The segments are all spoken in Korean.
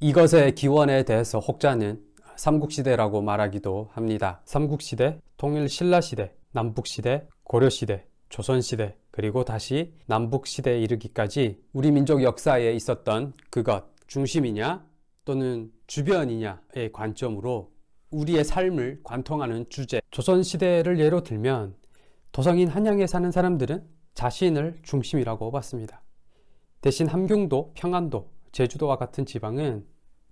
이것의 기원에 대해서 혹자는 삼국시대라고 말하기도 합니다. 삼국시대, 통일신라시대, 남북시대, 고려시대, 조선시대, 그리고 다시 남북시대에 이르기까지 우리 민족 역사에 있었던 그것, 중심이냐 또는 주변이냐의 관점으로 우리의 삶을 관통하는 주제 조선시대를 예로 들면 도성인 한양에 사는 사람들은 자신을 중심이라고 봤습니다. 대신 함경도, 평안도, 제주도와 같은 지방은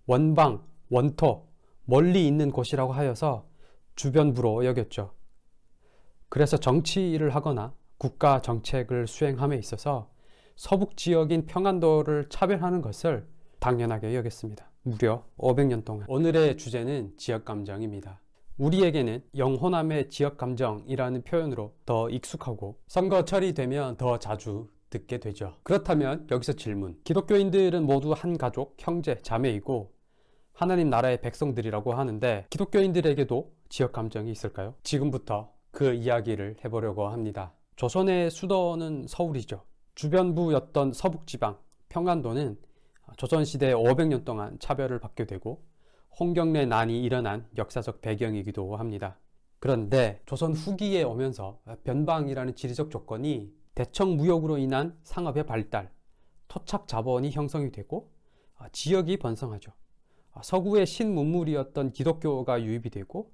원방, 원토, 멀리 있는 곳이라고 하여서 주변부로 여겼죠. 그래서 정치를 하거나 국가 정책을 수행함에 있어서 서북 지역인 평안도를 차별하는 것을 당연하게 여겼습니다. 무려 500년 동안. 오늘의 주제는 지역감정입니다. 우리에게는 영호남의 지역감정이라는 표현으로 더 익숙하고 선거철이 되면 더 자주 듣게 되죠. 그렇다면 여기서 질문. 기독교인들은 모두 한 가족, 형제, 자매이고 하나님 나라의 백성들이라고 하는데 기독교인들에게도 지역 감정이 있을까요? 지금부터 그 이야기를 해보려고 합니다. 조선의 수도는 서울이죠. 주변부였던 서북지방, 평안도는 조선시대 500년 동안 차별을 받게 되고 홍경래 난이 일어난 역사적 배경이기도 합니다. 그런데 조선 후기에 오면서 변방이라는 지리적 조건이 대청 무역으로 인한 상업의 발달, 토착 자본이 형성이 되고 지역이 번성하죠. 서구의 신문물이었던 기독교가 유입이 되고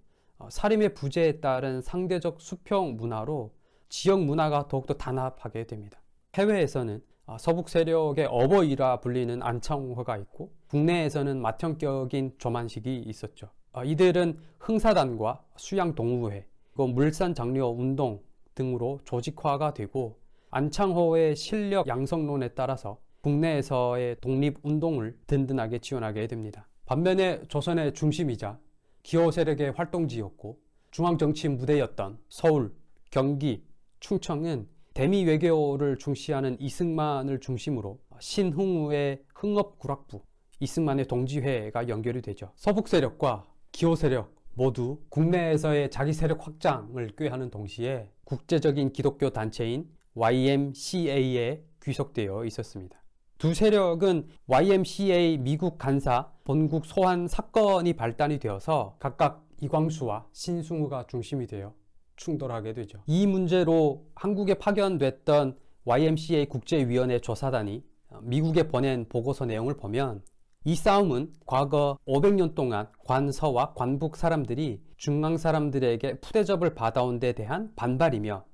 사림의 부재에 따른 상대적 수평 문화로 지역 문화가 더욱더 단합하게 됩니다. 해외에서는 아, 서북 세력의 어버이라 불리는 안창호가 있고 국내에서는 맏형격인 조만식이 있었죠. 아, 이들은 흥사단과 수양동우회, 물산장려 운동 등으로 조직화가 되고 안창호의 실력 양성론에 따라서 국내에서의 독립운동을 든든하게 지원하게 됩니다. 반면에 조선의 중심이자 기호 세력의 활동지였고 중앙정치 무대였던 서울, 경기, 충청은 대미 외교를 중시하는 이승만을 중심으로 신흥우의 흥업구락부, 이승만의 동지회가 연결이 되죠. 서북 세력과 기호 세력 모두 국내에서의 자기 세력 확장을 꾀하는 동시에 국제적인 기독교 단체인 YMCA에 귀속되어 있었습니다. 두 세력은 YMCA 미국 간사 본국 소환 사건이 발단이 되어서 각각 이광수와 신승우가 중심이 되어 충돌하게 되죠. 이 문제로 한국에 파견됐던 YMCA 국제위원회 조사단이 미국에 보낸 보고서 내용을 보면 이 싸움은 과거 500년 동안 관서와 관북 사람들이 중앙 사람들에게 푸대접을 받아온 데 대한 반발이며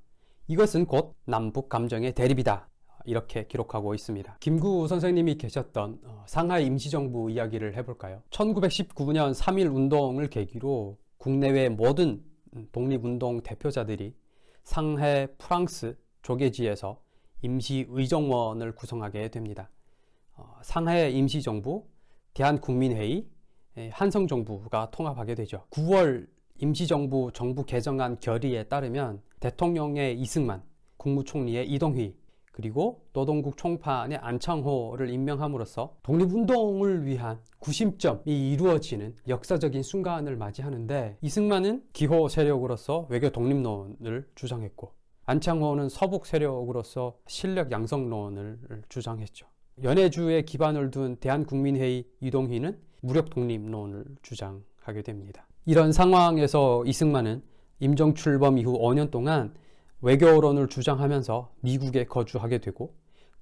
이것은 곧 남북 감정의 대립이다. 이렇게 기록하고 있습니다. 김구 선생님이 계셨던 어, 상하이 임시정부 이야기를 해볼까요? 1919년 3.1 운동을 계기로 국내외 모든 독립운동 대표자들이 상해 프랑스 조계지에서 임시의정원을 구성하게 됩니다. 어, 상해 임시정부, 대한국민회의, 한성정부가 통합하게 되죠. 9월 임시정부 정부 개정안 결의에 따르면 대통령의 이승만, 국무총리의 이동휘, 그리고 노동국 총판의 안창호를 임명함으로써 독립운동을 위한 구심점이 이루어지는 역사적인 순간을 맞이하는데 이승만은 기호 세력으로서 외교 독립론을 주장했고 안창호는 서북 세력으로서 실력 양성론을 주장했죠. 연해주에 기반을 둔 대한국민회의 이동희는 무력 독립론을 주장하게 됩니다. 이런 상황에서 이승만은 임정 출범 이후 5년 동안 외교론을 주장하면서 미국에 거주하게 되고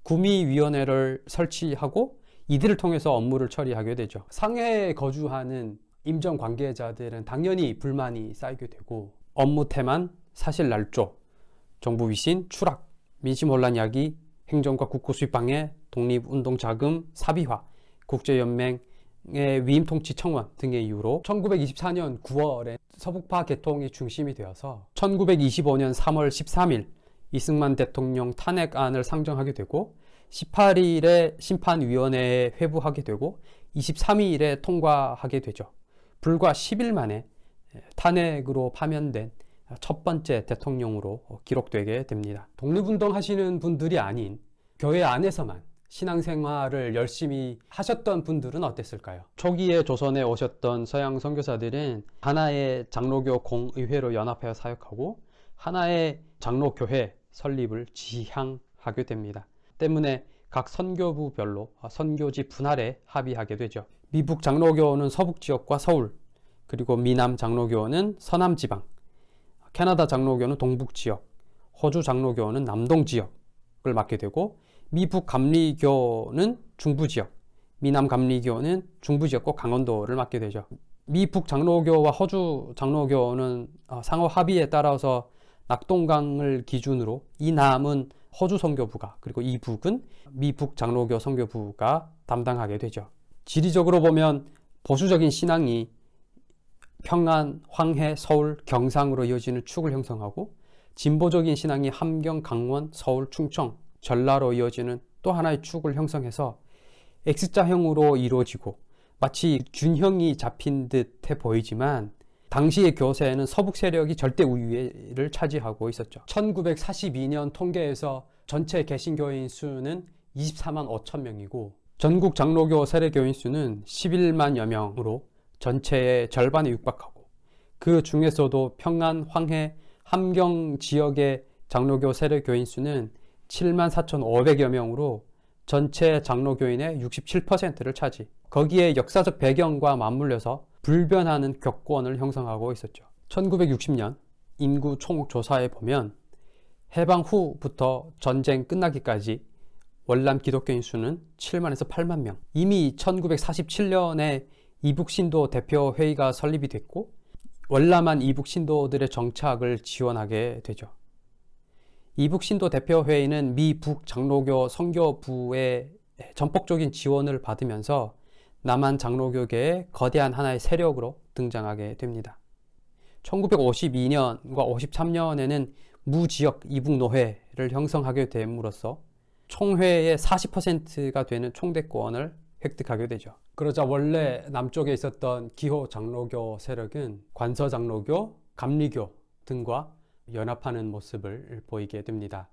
구미위원회를 설치하고 이들을 통해서 업무를 처리하게 되죠. 상해에 거주하는 임정 관계자들은 당연히 불만이 쌓이게 되고 업무 태만, 사실 날조, 정부 위신, 추락, 민심 혼란 야기, 행정과 국고 수입 방해, 독립운동 자금 사비화, 국제연맹 위임 통치 청원 등의 이유로 1924년 9월에 서북파 개통이 중심이 되어서 1925년 3월 13일 이승만 대통령 탄핵안을 상정하게 되고 18일에 심판위원회에 회부하게 되고 23일에 통과하게 되죠. 불과 10일 만에 탄핵으로 파면된 첫 번째 대통령으로 기록되게 됩니다. 독립운동 하시는 분들이 아닌 교회 안에서만 신앙생활을 열심히 하셨던 분들은 어땠을까요? 초기에 조선에 오셨던 서양 선교사들은 하나의 장로교 공의회로 연합하여 사역하고 하나의 장로교회 설립을 지향하게 됩니다. 때문에 각 선교부별로 선교지 분할에 합의하게 되죠. 미북 장로교는 서북 지역과 서울, 그리고 미남 장로교는 서남 지방, 캐나다 장로교는 동북 지역, 호주 장로교는 남동 지역을 맡게 되고 미북 감리교는 중부 지역, 미남 감리교는 중부 지역과 강원도를 맡게 되죠. 미북 장로교와 호주 장로교는 어, 상호 합의에 따라서 낙동강을 기준으로 이 남은 호주 선교부가 그리고 이 북은 미북 장로교 선교부가 담당하게 되죠. 지리적으로 보면 보수적인 신앙이 평안, 황해, 서울, 경상으로 이어지는 축을 형성하고 진보적인 신앙이 함경, 강원, 서울, 충청, 전라로 이어지는 또 하나의 축을 형성해서 X자형으로 이루어지고 마치 균형이 잡힌 듯해 보이지만 당시의 교세에는 서북 세력이 절대 우위를 차지하고 있었죠. 1942년 통계에서 전체 개신교인 수는 24만 5천 명이고 전국 장로교 세례교인 수는 11만여 명으로 전체의 절반에 육박하고 그 중에서도 평안, 황해, 함경 지역의 장로교 세례교인 수는 7만 4,500여 명으로 전체 장로교인의 67%를 차지. 거기에 역사적 배경과 맞물려서 불변하는 격권을 형성하고 있었죠. 1960년 인구 총조사에 보면 해방 후부터 전쟁 끝나기까지 월남 기독교인 수는 7만에서 8만 명. 이미 1947년에 이북신도 대표회의가 설립이 됐고 월남한 이북신도들의 정착을 지원하게 되죠. 이북신도 대표회의는 미 북 장로교 선교부의 전폭적인 지원을 받으면서 남한 장로교계의 거대한 하나의 세력으로 등장하게 됩니다. 1952년과 53년에는 무지역 이북노회를 형성하게 됨으로써 총회의 40%가 되는 총대권을 획득하게 되죠. 그러자 원래 남쪽에 있었던 기호 장로교 세력은 관서 장로교, 감리교 등과 연합하는 모습을 보이게 됩니다.